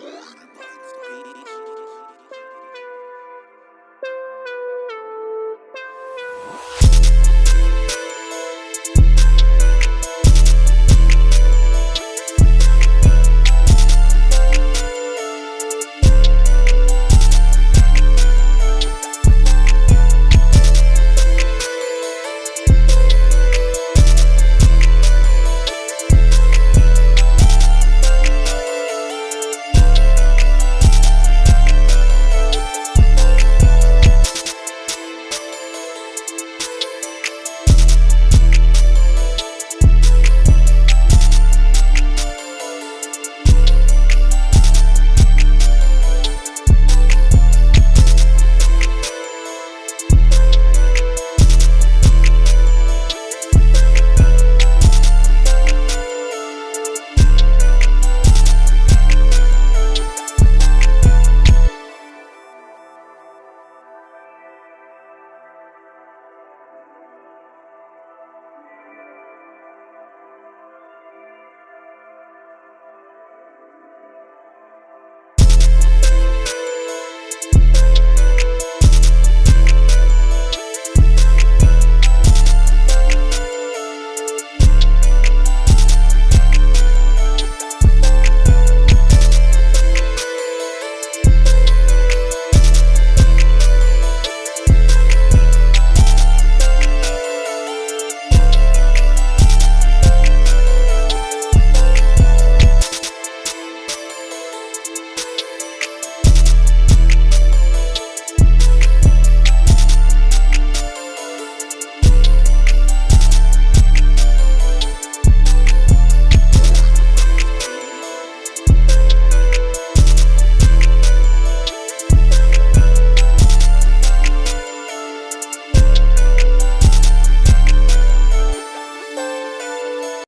Everybody's beat.